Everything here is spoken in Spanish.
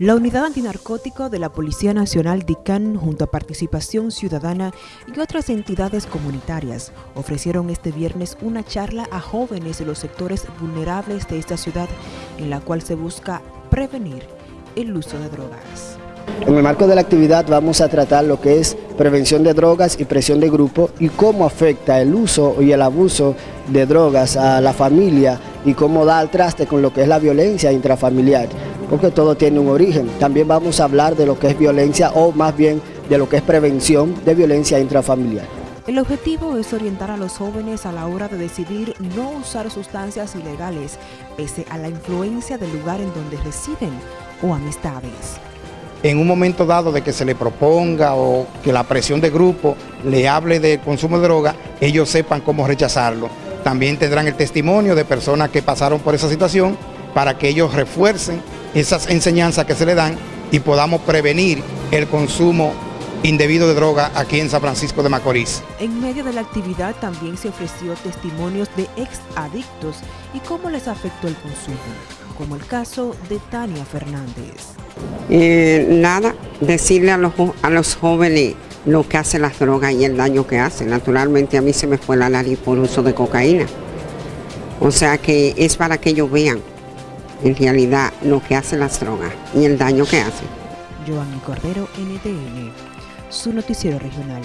La Unidad Antinarcótico de la Policía Nacional DICAN, junto a Participación Ciudadana y otras entidades comunitarias, ofrecieron este viernes una charla a jóvenes de los sectores vulnerables de esta ciudad, en la cual se busca prevenir el uso de drogas. En el marco de la actividad vamos a tratar lo que es prevención de drogas y presión de grupo y cómo afecta el uso y el abuso de drogas a la familia y cómo da al traste con lo que es la violencia intrafamiliar porque todo tiene un origen. También vamos a hablar de lo que es violencia o más bien de lo que es prevención de violencia intrafamiliar. El objetivo es orientar a los jóvenes a la hora de decidir no usar sustancias ilegales, pese a la influencia del lugar en donde residen o amistades. En un momento dado de que se le proponga o que la presión de grupo le hable de consumo de droga, ellos sepan cómo rechazarlo. También tendrán el testimonio de personas que pasaron por esa situación para que ellos refuercen esas enseñanzas que se le dan y podamos prevenir el consumo indebido de droga aquí en San Francisco de Macorís. En medio de la actividad también se ofreció testimonios de ex adictos y cómo les afectó el consumo, como el caso de Tania Fernández. Eh, nada, decirle a los, a los jóvenes lo que hacen las drogas y el daño que hacen. Naturalmente a mí se me fue la nariz por uso de cocaína. O sea que es para que ellos vean en realidad lo que hacen las drogas y el daño que hacen. Giovanni Cordero, NTN, su noticiero regional.